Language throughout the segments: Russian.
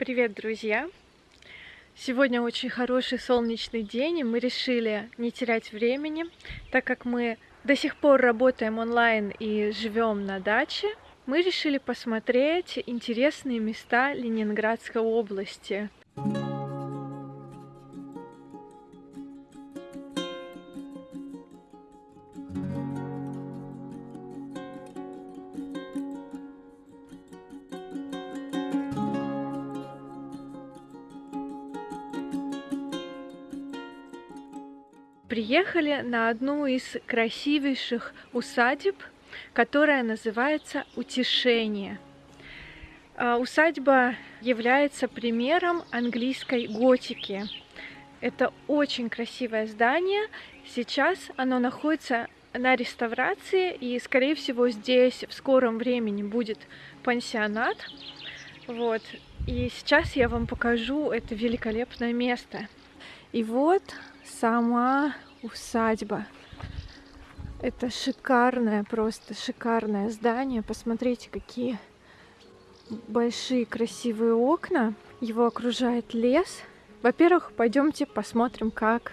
Привет, друзья! Сегодня очень хороший солнечный день, и мы решили не терять времени, так как мы до сих пор работаем онлайн и живем на даче. Мы решили посмотреть интересные места Ленинградской области. Приехали на одну из красивейших усадеб, которая называется Утешение. А, усадьба является примером английской готики. Это очень красивое здание. Сейчас оно находится на реставрации, и, скорее всего, здесь в скором времени будет пансионат. Вот. И сейчас я вам покажу это великолепное место. И вот сама усадьба. Это шикарное, просто шикарное здание. Посмотрите, какие большие красивые окна. Его окружает лес. Во-первых, пойдемте посмотрим, как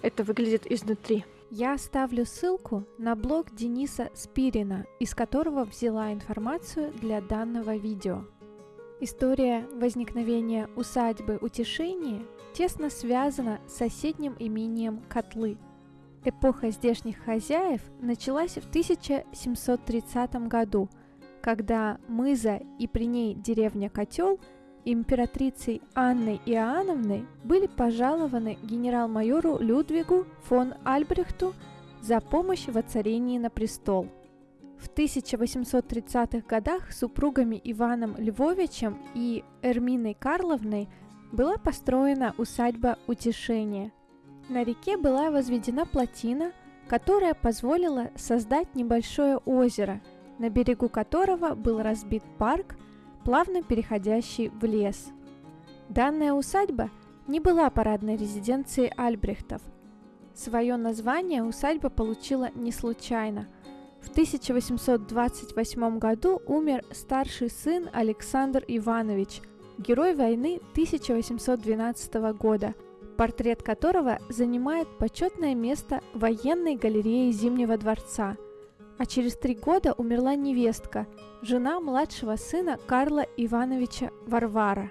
это выглядит изнутри. Я оставлю ссылку на блог Дениса Спирина, из которого взяла информацию для данного видео. История возникновения усадьбы Утешение тесно связана с соседним имением Котлы. Эпоха здешних хозяев началась в 1730 году, когда Мыза и при ней деревня Котел императрицей Анной Иоанновной были пожалованы генерал-майору Людвигу фон Альбрехту за помощь в воцарении на престол – в 1830-х годах супругами Иваном Львовичем и Эрминой Карловной была построена усадьба Утешения. На реке была возведена плотина, которая позволила создать небольшое озеро, на берегу которого был разбит парк, плавно переходящий в лес. Данная усадьба не была парадной резиденцией Альбрехтов. Свое название усадьба получила не случайно – в 1828 году умер старший сын Александр Иванович, герой войны 1812 года, портрет которого занимает почетное место военной галереи Зимнего дворца. А через три года умерла невестка, жена младшего сына Карла Ивановича Варвара.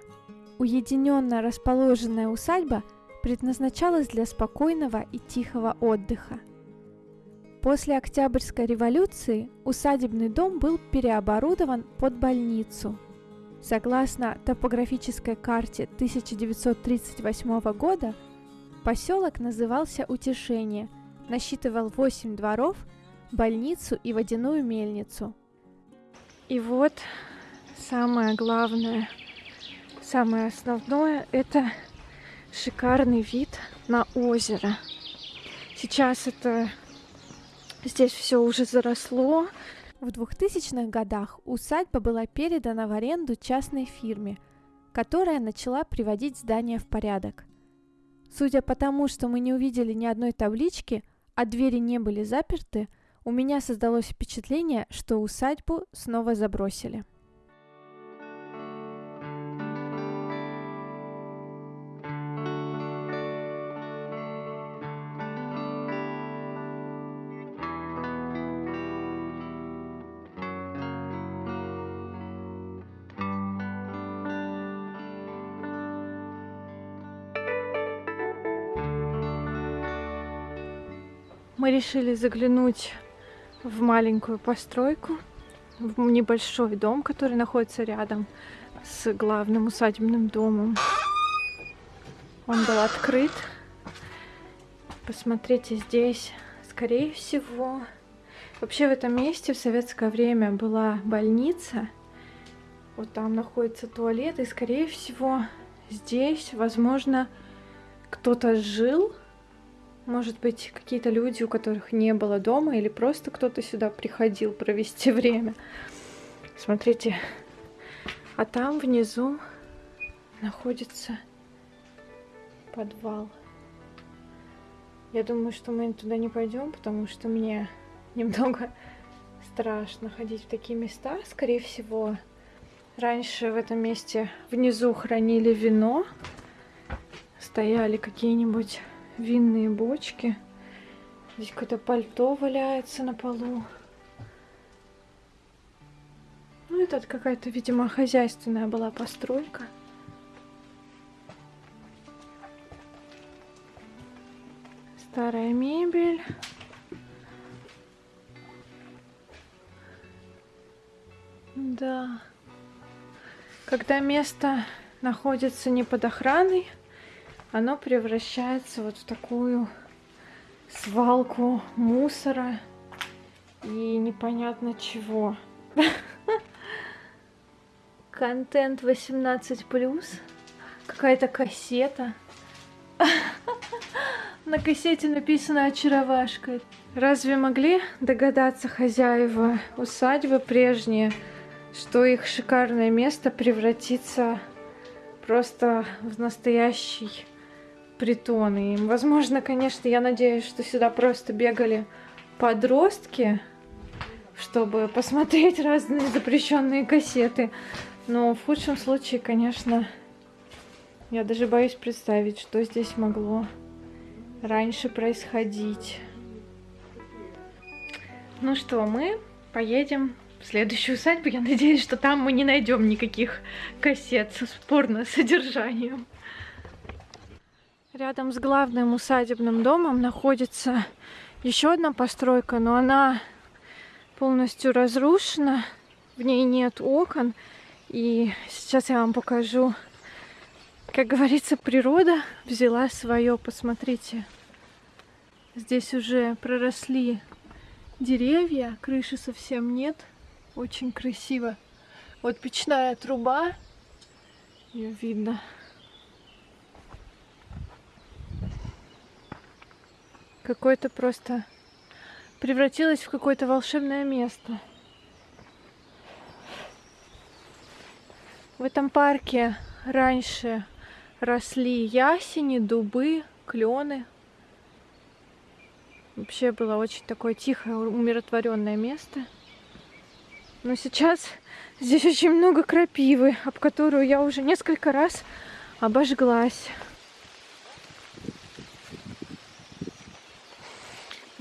Уединенно расположенная усадьба предназначалась для спокойного и тихого отдыха – После Октябрьской революции усадебный дом был переоборудован под больницу. Согласно топографической карте 1938 года, поселок назывался Утешение, насчитывал 8 дворов, больницу и водяную мельницу. И вот самое главное, самое основное – это шикарный вид на озеро. Сейчас это Здесь все уже заросло. В 2000-х годах усадьба была передана в аренду частной фирме, которая начала приводить здание в порядок. Судя по тому, что мы не увидели ни одной таблички, а двери не были заперты, у меня создалось впечатление, что усадьбу снова забросили. Решили заглянуть в маленькую постройку, в небольшой дом, который находится рядом с главным усадебным домом. Он был открыт. Посмотрите, здесь, скорее всего, вообще в этом месте в советское время была больница. Вот там находится туалет, и, скорее всего, здесь, возможно, кто-то жил, может быть, какие-то люди, у которых не было дома, или просто кто-то сюда приходил провести время. Смотрите, а там внизу находится подвал. Я думаю, что мы туда не пойдем, потому что мне немного страшно ходить в такие места. Скорее всего, Раньше в этом месте внизу хранили вино. Стояли какие-нибудь винные бочки. Здесь какое-то пальто валяется на полу. Ну, это какая-то, видимо, хозяйственная была постройка. Старая мебель. Да. Когда место находится не под охраной, оно превращается вот в такую свалку мусора и непонятно чего. Контент 18+. Какая-то кассета. На кассете написано «Очаровашка». Разве могли догадаться хозяева усадьбы прежние, что их шикарное место превратится просто в настоящий притон. И, возможно, конечно, я надеюсь, что сюда просто бегали подростки, чтобы посмотреть разные запрещенные кассеты. Но в худшем случае, конечно, я даже боюсь представить, что здесь могло раньше происходить. Ну что, мы поедем в следующую усадьбу. Я надеюсь, что там мы не найдем никаких кассет с порно содержанием. Рядом с главным усадебным домом находится еще одна постройка, но она полностью разрушена, в ней нет окон. И сейчас я вам покажу, как говорится, природа взяла свое. Посмотрите, здесь уже проросли деревья, крыши совсем нет. Очень красиво. Вот печная труба, ее видно. Какое-то просто превратилось в какое-то волшебное место. В этом парке раньше росли ясени, дубы, клены. Вообще было очень такое тихое, умиротворенное место. Но сейчас здесь очень много крапивы, об которую я уже несколько раз обожглась.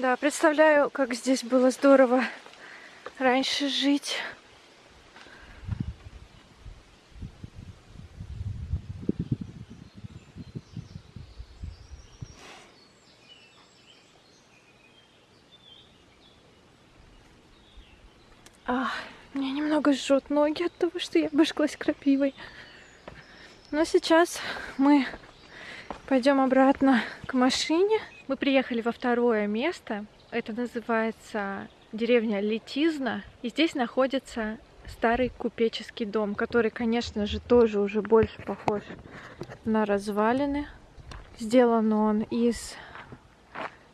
Да, представляю, как здесь было здорово раньше жить. А, мне немного жжет ноги от того, что я обожглась крапивой. Но сейчас мы пойдем обратно к машине. Мы приехали во второе место. Это называется деревня Летизна. И здесь находится старый купеческий дом, который, конечно же, тоже уже больше похож на развалины. Сделан он из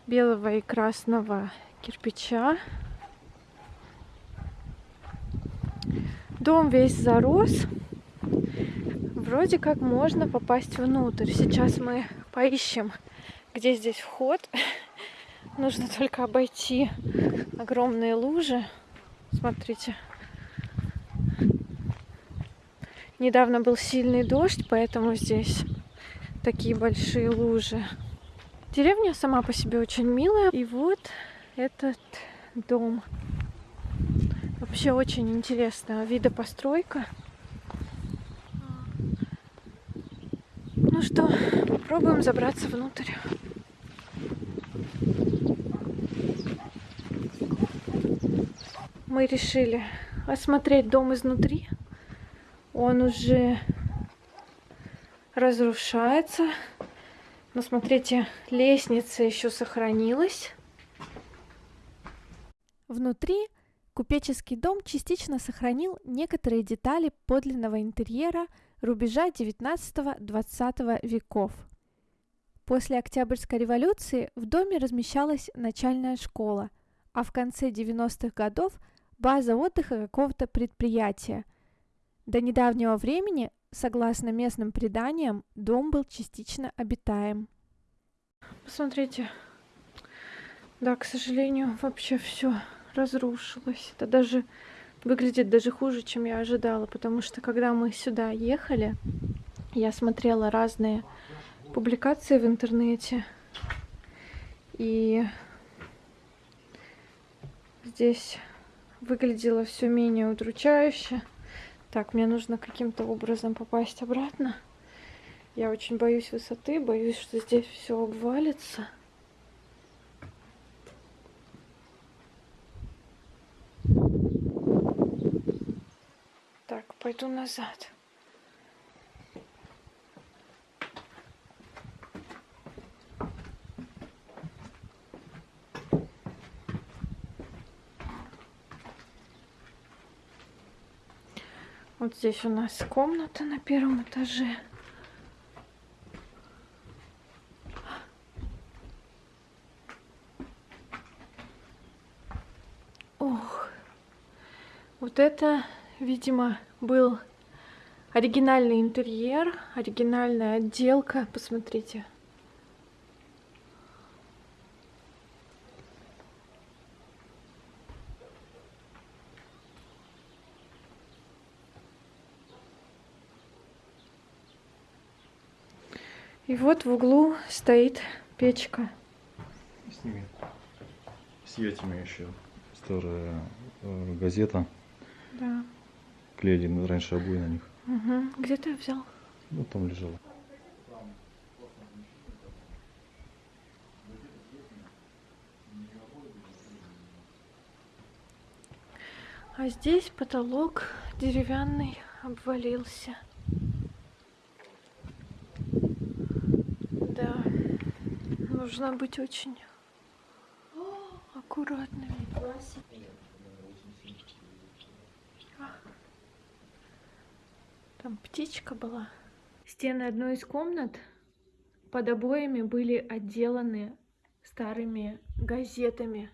белого и красного кирпича. Дом весь зарос. Вроде как можно попасть внутрь. Сейчас мы поищем где здесь вход. Нужно только обойти огромные лужи. Смотрите. Недавно был сильный дождь, поэтому здесь такие большие лужи. Деревня сама по себе очень милая. И вот этот дом. Вообще очень интересная вида постройка. Ну что, попробуем забраться внутрь. Мы решили осмотреть дом изнутри. Он уже разрушается. Но смотрите, лестница еще сохранилась. Внутри купеческий дом частично сохранил некоторые детали подлинного интерьера рубежа 19-20 веков. После Октябрьской революции в доме размещалась начальная школа, а в конце 90-х годов – база отдыха какого-то предприятия. До недавнего времени, согласно местным преданиям, дом был частично обитаем. Посмотрите. Да, к сожалению, вообще все разрушилось. Это даже выглядит даже хуже, чем я ожидала, потому что когда мы сюда ехали, я смотрела разные публикации в интернете, и здесь выглядело все менее удручающе. Так, мне нужно каким-то образом попасть обратно. Я очень боюсь высоты, боюсь, что здесь все обвалится. Так, пойду назад. Вот здесь у нас комната на первом этаже. Ох, вот это, видимо, был оригинальный интерьер, оригинальная отделка. Посмотрите. И вот в углу стоит печка. Сними. С этими еще. Старая э, газета. Да. Клеили раньше обои на них. Угу. Где ты взял? Ну, там лежало. А здесь потолок деревянный обвалился. Да, нужно быть очень аккуратными. Там птичка была. Стены одной из комнат под обоями были отделаны старыми газетами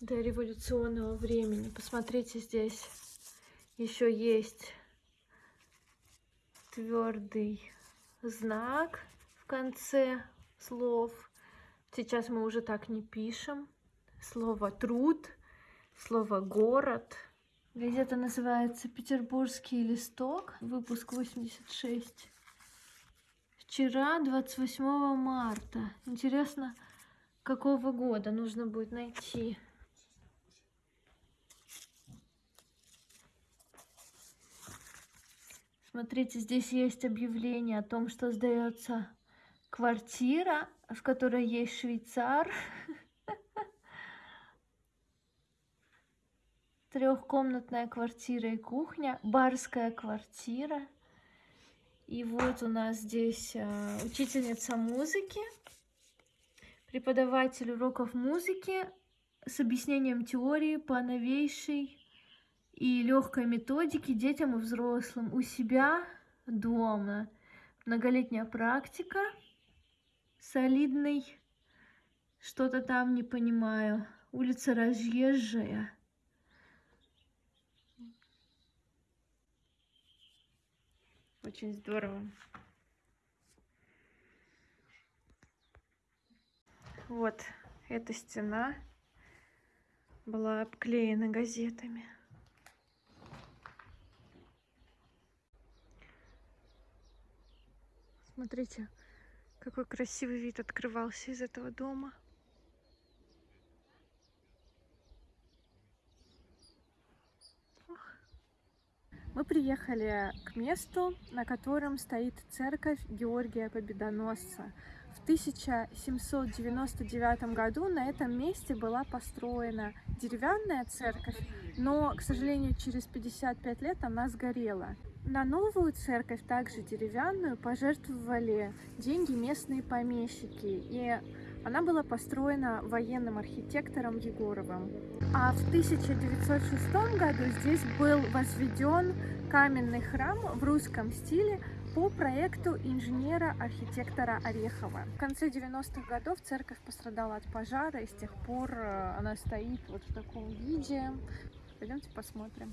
до революционного времени. Посмотрите, здесь еще есть твердый знак в конце слов. Сейчас мы уже так не пишем. Слово труд, слово город. Газета называется Петербургский листок, выпуск 86. Вчера, 28 марта. Интересно, какого года нужно будет найти. Смотрите, здесь есть объявление о том, что сдается квартира, в которой есть швейцар. Трехкомнатная квартира и кухня, барская квартира. И вот у нас здесь э, учительница музыки, преподаватель уроков музыки с объяснением теории по новейшей и легкой методике детям и взрослым у себя дома. Многолетняя практика, солидный, что-то там не понимаю. Улица Разъезжая. Очень здорово. Вот эта стена была обклеена газетами. Смотрите, какой красивый вид открывался из этого дома. Мы приехали к месту, на котором стоит церковь Георгия Победоносца. В 1799 году на этом месте была построена деревянная церковь, но, к сожалению, через 55 лет она сгорела. На новую церковь, также деревянную, пожертвовали деньги местные помещики, и она была построена военным архитектором Егоровым. А в 1906 году здесь был возведен каменный храм в русском стиле по проекту инженера-архитектора Орехова. В конце 90-х годов церковь пострадала от пожара, и с тех пор э, она стоит вот в таком виде. Пойдемте посмотрим.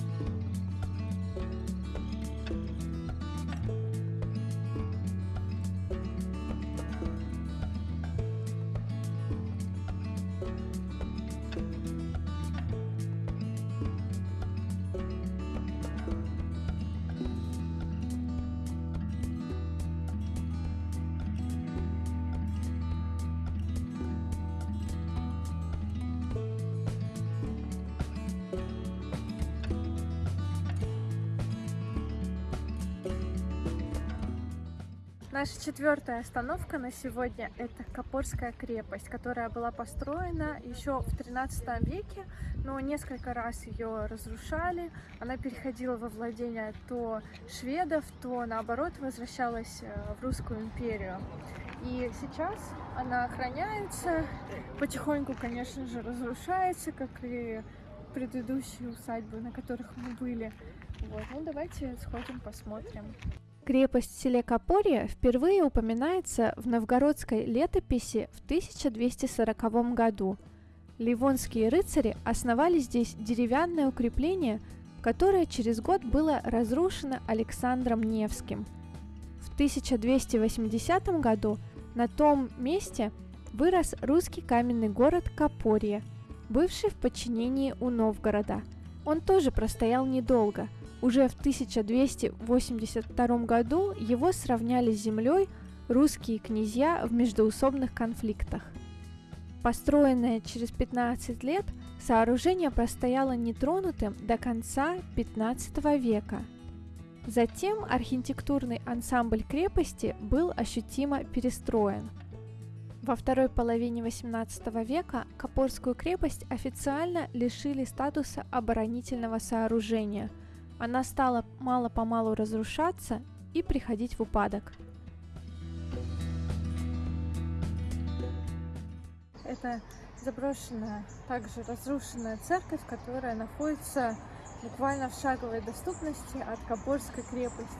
Наша четвертая остановка на сегодня это Копорская крепость, которая была построена еще в 13 веке, но несколько раз ее разрушали. Она переходила во владение то шведов, то наоборот возвращалась э, в Русскую империю. И сейчас она охраняется, потихоньку, конечно же, разрушается, как и предыдущие усадьбы, на которых мы были. Вот, ну давайте сходим, посмотрим. Крепость в селе Копорье впервые упоминается в новгородской летописи в 1240 году. Ливонские рыцари основали здесь деревянное укрепление, которое через год было разрушено Александром Невским. В 1280 году на том месте вырос русский каменный город Копорье, бывший в подчинении у Новгорода. Он тоже простоял недолго – уже в 1282 году его сравняли с землей русские князья в междоусобных конфликтах. Построенное через 15 лет, сооружение простояло нетронутым до конца 15 века. Затем архитектурный ансамбль крепости был ощутимо перестроен. Во второй половине XVIII века Копорскую крепость официально лишили статуса оборонительного сооружения – она стала мало-помалу разрушаться и приходить в упадок. Это заброшенная, также разрушенная церковь, которая находится буквально в шаговой доступности от Копорской крепости.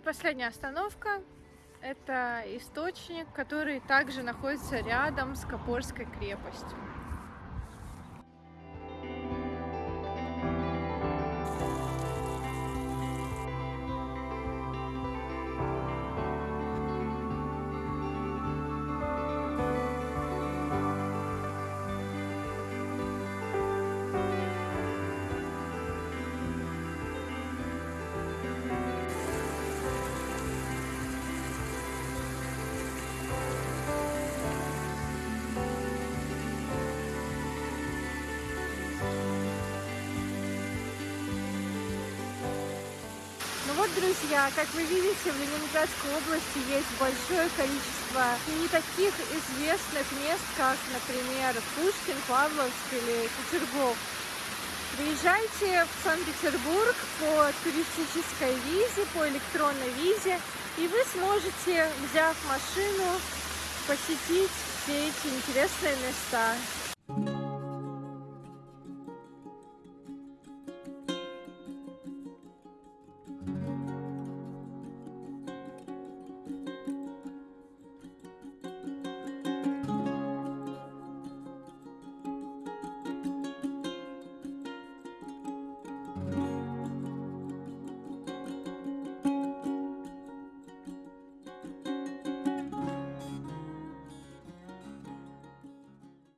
И последняя остановка. Это источник, который также находится рядом с Копорской крепостью. Друзья, как вы видите, в Ленинградской области есть большое количество не таких известных мест, как, например, Пушкин, Павловск или Петергоф. Приезжайте в Санкт-Петербург по туристической визе, по электронной визе, и вы сможете, взяв машину, посетить все эти интересные места.